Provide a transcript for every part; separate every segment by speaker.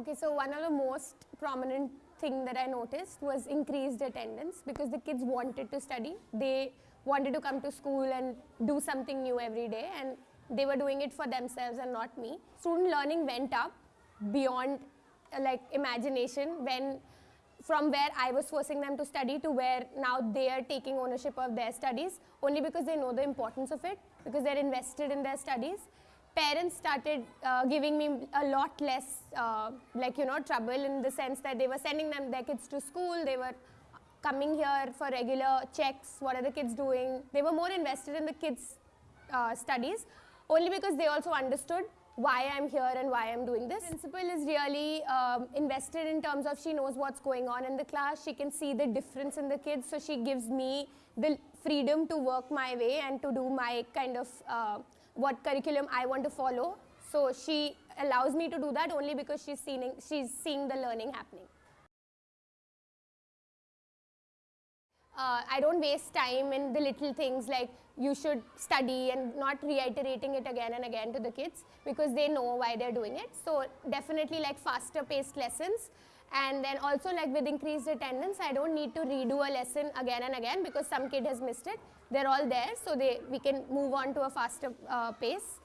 Speaker 1: Okay, so one of the most prominent thing that I noticed was increased attendance because the kids wanted to study. They wanted to come to school and do something new every day and they were doing it for themselves and not me. Student learning went up beyond like imagination when from where I was forcing them to study to where now they are taking ownership of their studies only because they know the importance of it because they're invested in their studies parents started uh, giving me a lot less uh, like you know trouble in the sense that they were sending them their kids to school they were coming here for regular checks what are the kids doing they were more invested in the kids uh, studies only because they also understood why I'm here and why I'm doing this. The Principal is really um, invested in terms of she knows what's going on in the class, she can see the difference in the kids, so she gives me the freedom to work my way and to do my kind of uh, what curriculum I want to follow. So she allows me to do that only because she's seeing, she's seeing the learning happening. Uh, I don't waste time in the little things like you should study and not reiterating it again and again to the kids because they know why they're doing it. So definitely like faster paced lessons and then also like with increased attendance I don't need to redo a lesson again and again because some kid has missed it they're all there so they we can move on to a faster uh, pace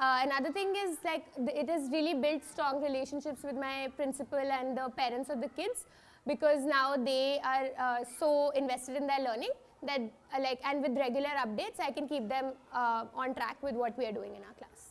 Speaker 1: uh, another thing is like it has really built strong relationships with my principal and the parents of the kids because now they are uh, so invested in their learning that uh, like and with regular updates I can keep them uh, on track with what we are doing in our class.